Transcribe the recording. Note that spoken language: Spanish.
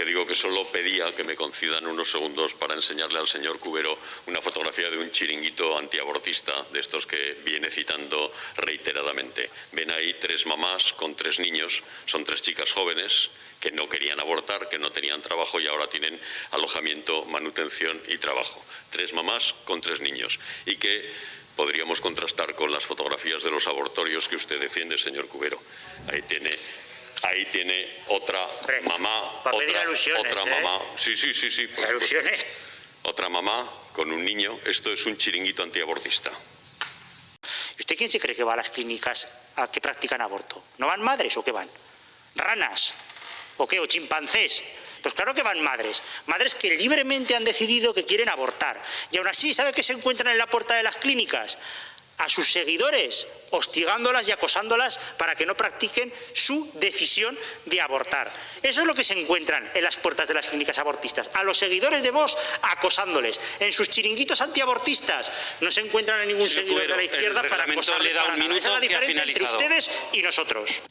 que digo que solo pedía que me concedan unos segundos para enseñarle al señor Cubero una fotografía de un chiringuito antiabortista, de estos que viene citando reiteradamente. Ven ahí tres mamás con tres niños, son tres chicas jóvenes que no querían abortar, que no tenían trabajo y ahora tienen alojamiento, manutención y trabajo. Tres mamás con tres niños. Y que podríamos contrastar con las fotografías de los abortorios que usted defiende, señor Cubero. Ahí tiene tiene otra mamá, pa' pedir otra, alusiones, otra ¿eh? mamá. Sí, sí, sí, sí. supuesto. Alusiones. Otra mamá con un niño. Esto es un chiringuito antiabortista. ¿Y usted quién se cree que va a las clínicas a que practican aborto? ¿No van madres o qué van? ¿Ranas? ¿O qué? ¿O chimpancés? Pues claro que van madres. Madres que libremente han decidido que quieren abortar. Y aún así, ¿sabe qué se encuentran en la puerta de las clínicas? A sus seguidores, hostigándolas y acosándolas para que no practiquen su decisión de abortar. Eso es lo que se encuentran en las puertas de las clínicas abortistas. A los seguidores de Vox acosándoles. En sus chiringuitos antiabortistas no se encuentran a ningún Señor seguidor de la izquierda para acosarles le da para un. Esa es la diferencia entre ustedes y nosotros.